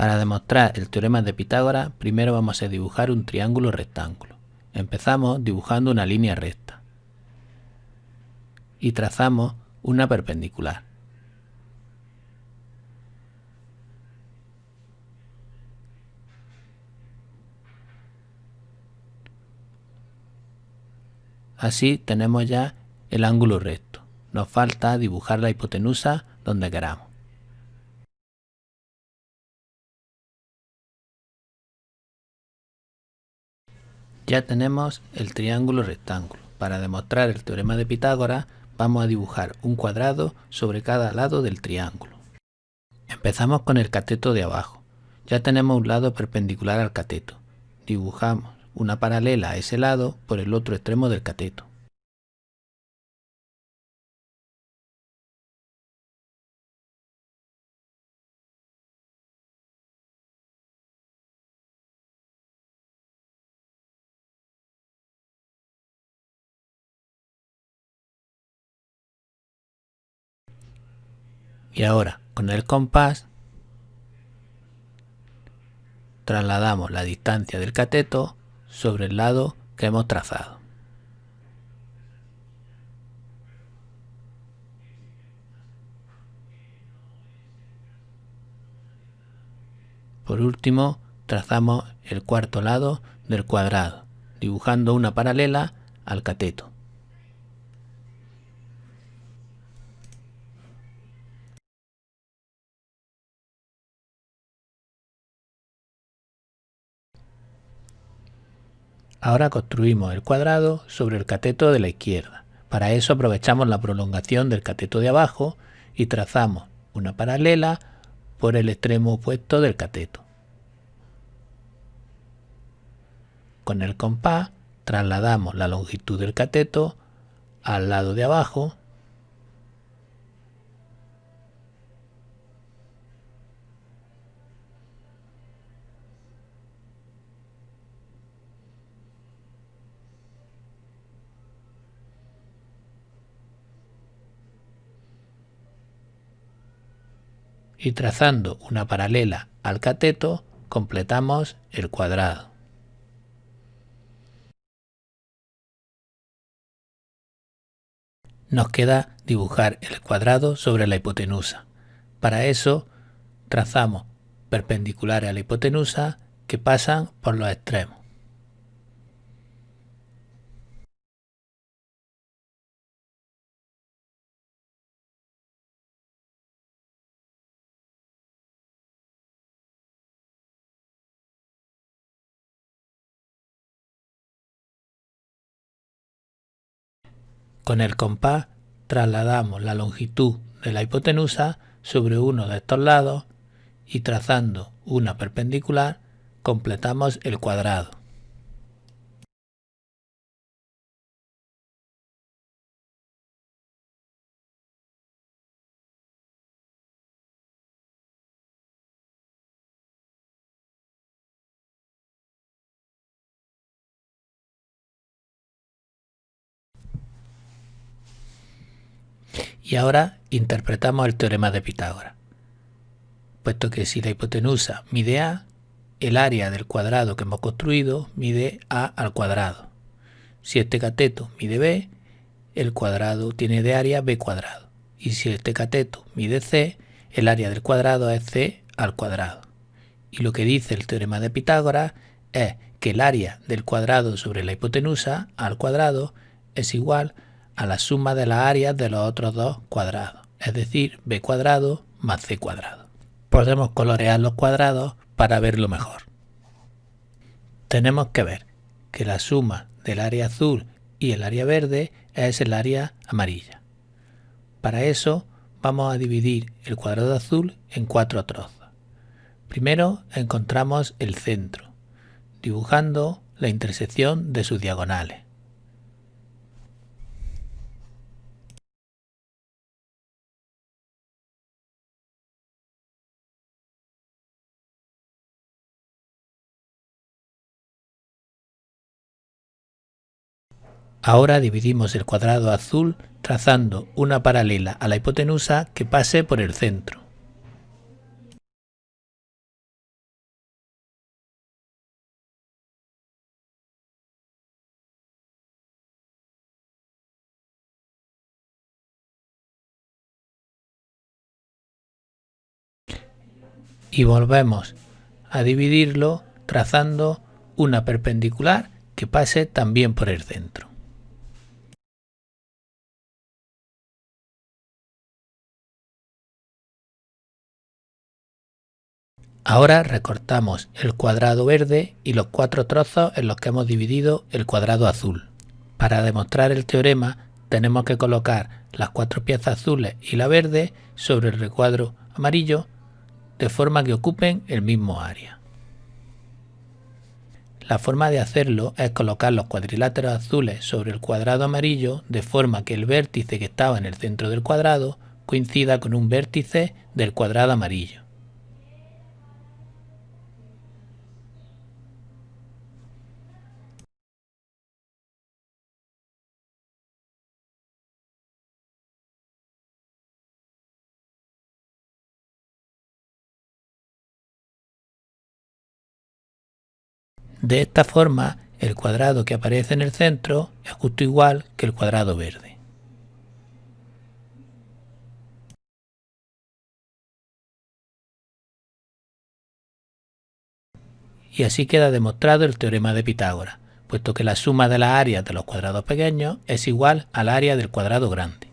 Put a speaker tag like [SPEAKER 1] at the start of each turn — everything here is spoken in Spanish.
[SPEAKER 1] Para demostrar el teorema de Pitágoras, primero vamos a dibujar un triángulo rectángulo. Empezamos dibujando una línea recta y trazamos una perpendicular. Así tenemos ya el ángulo recto. Nos falta dibujar la hipotenusa donde queramos. Ya tenemos el triángulo rectángulo. Para demostrar el teorema de Pitágoras vamos a dibujar un cuadrado sobre cada lado del triángulo. Empezamos con el cateto de abajo. Ya tenemos un lado perpendicular al cateto. Dibujamos una paralela a ese lado por el otro extremo del cateto. Y ahora, con el compás, trasladamos la distancia del cateto sobre el lado que hemos trazado. Por último, trazamos el cuarto lado del cuadrado, dibujando una paralela al cateto. Ahora construimos el cuadrado sobre el cateto de la izquierda. Para eso aprovechamos la prolongación del cateto de abajo y trazamos una paralela por el extremo opuesto del cateto. Con el compás trasladamos la longitud del cateto al lado de abajo y trazando una paralela al cateto completamos el cuadrado. Nos queda dibujar el cuadrado sobre la hipotenusa. Para eso trazamos perpendiculares a la hipotenusa que pasan por los extremos. Con el compás trasladamos la longitud de la hipotenusa sobre uno de estos lados y trazando una perpendicular completamos el cuadrado. Y ahora interpretamos el teorema de Pitágoras. Puesto que si la hipotenusa mide A, el área del cuadrado que hemos construido mide A al cuadrado. Si este cateto mide B, el cuadrado tiene de área B cuadrado. Y si este cateto mide C, el área del cuadrado es C al cuadrado. Y lo que dice el teorema de Pitágoras es que el área del cuadrado sobre la hipotenusa al cuadrado es igual a a la suma de las áreas de los otros dos cuadrados, es decir, b cuadrado más c cuadrado. Podemos colorear los cuadrados para verlo mejor. Tenemos que ver que la suma del área azul y el área verde es el área amarilla. Para eso vamos a dividir el cuadrado azul en cuatro trozos. Primero encontramos el centro, dibujando la intersección de sus diagonales. Ahora dividimos el cuadrado azul trazando una paralela a la hipotenusa que pase por el centro. Y volvemos a dividirlo trazando una perpendicular que pase también por el centro. Ahora recortamos el cuadrado verde y los cuatro trozos en los que hemos dividido el cuadrado azul. Para demostrar el teorema tenemos que colocar las cuatro piezas azules y la verde sobre el recuadro amarillo de forma que ocupen el mismo área. La forma de hacerlo es colocar los cuadriláteros azules sobre el cuadrado amarillo de forma que el vértice que estaba en el centro del cuadrado coincida con un vértice del cuadrado amarillo. De esta forma, el cuadrado que aparece en el centro es justo igual que el cuadrado verde. Y así queda demostrado el teorema de Pitágoras, puesto que la suma de las áreas de los cuadrados pequeños es igual al área del cuadrado grande.